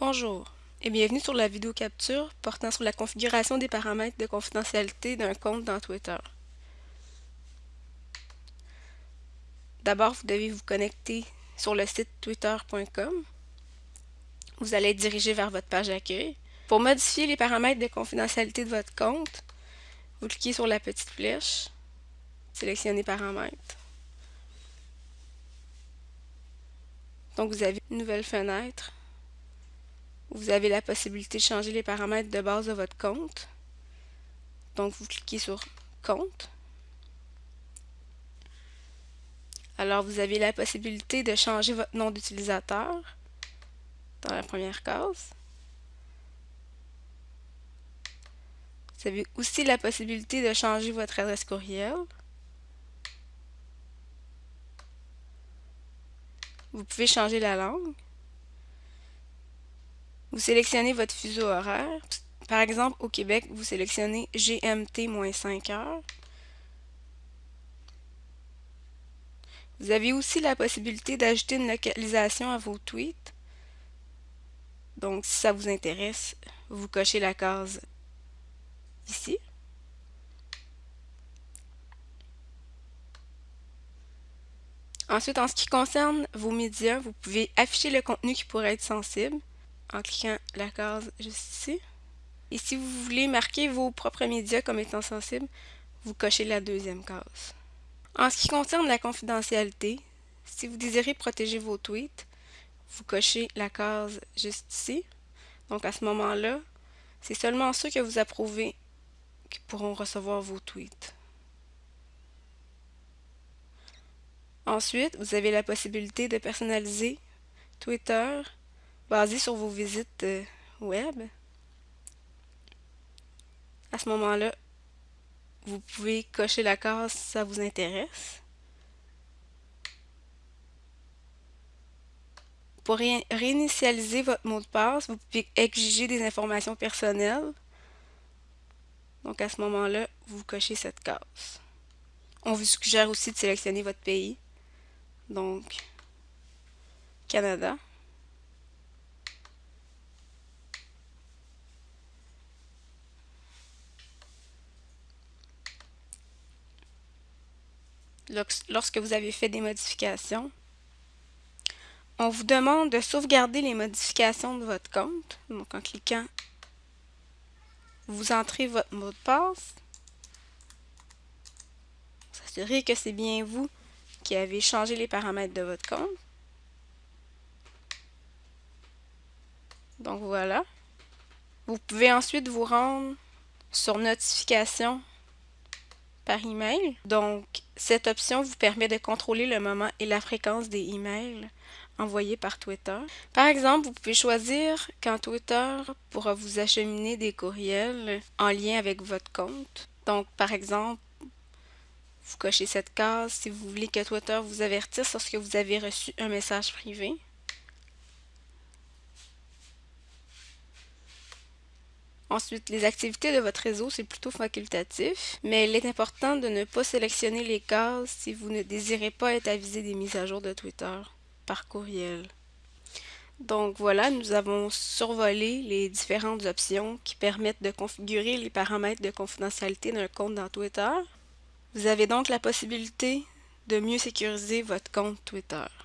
Bonjour et bienvenue sur la vidéo capture portant sur la configuration des paramètres de confidentialité d'un compte dans Twitter. D'abord, vous devez vous connecter sur le site twitter.com. Vous allez être dirigé vers votre page d'accueil. Pour modifier les paramètres de confidentialité de votre compte, vous cliquez sur la petite flèche, sélectionnez paramètres. Donc vous avez une nouvelle fenêtre vous avez la possibilité de changer les paramètres de base de votre compte. Donc, vous cliquez sur Compte. Alors, vous avez la possibilité de changer votre nom d'utilisateur dans la première case. Vous avez aussi la possibilité de changer votre adresse courriel. Vous pouvez changer la langue. Vous sélectionnez votre fuseau horaire. Par exemple, au Québec, vous sélectionnez GMT-5 heures. Vous avez aussi la possibilité d'ajouter une localisation à vos tweets. Donc, si ça vous intéresse, vous cochez la case ici. Ensuite, en ce qui concerne vos médias, vous pouvez afficher le contenu qui pourrait être sensible en cliquant la case juste ici. Et si vous voulez marquer vos propres médias comme étant sensibles, vous cochez la deuxième case. En ce qui concerne la confidentialité, si vous désirez protéger vos tweets, vous cochez la case juste ici. Donc à ce moment-là, c'est seulement ceux que vous approuvez qui pourront recevoir vos tweets. Ensuite, vous avez la possibilité de personnaliser Twitter basé sur vos visites euh, web. À ce moment-là, vous pouvez cocher la case si ça vous intéresse. Pour réinitialiser votre mot de passe, vous pouvez exiger des informations personnelles. Donc à ce moment-là, vous cochez cette case. On vous suggère aussi de sélectionner votre pays. Donc, Canada. Lorsque vous avez fait des modifications. On vous demande de sauvegarder les modifications de votre compte. Donc en cliquant, vous entrez votre mot de passe. S'assurer que c'est bien vous qui avez changé les paramètres de votre compte. Donc voilà. Vous pouvez ensuite vous rendre sur notification par email. Donc, cette option vous permet de contrôler le moment et la fréquence des emails envoyés par Twitter. Par exemple, vous pouvez choisir quand Twitter pourra vous acheminer des courriels en lien avec votre compte. Donc, par exemple, vous cochez cette case si vous voulez que Twitter vous avertisse lorsque vous avez reçu un message privé. Ensuite, les activités de votre réseau, c'est plutôt facultatif, mais il est important de ne pas sélectionner les cases si vous ne désirez pas être avisé des mises à jour de Twitter par courriel. Donc voilà, nous avons survolé les différentes options qui permettent de configurer les paramètres de confidentialité d'un compte dans Twitter. Vous avez donc la possibilité de mieux sécuriser votre compte Twitter.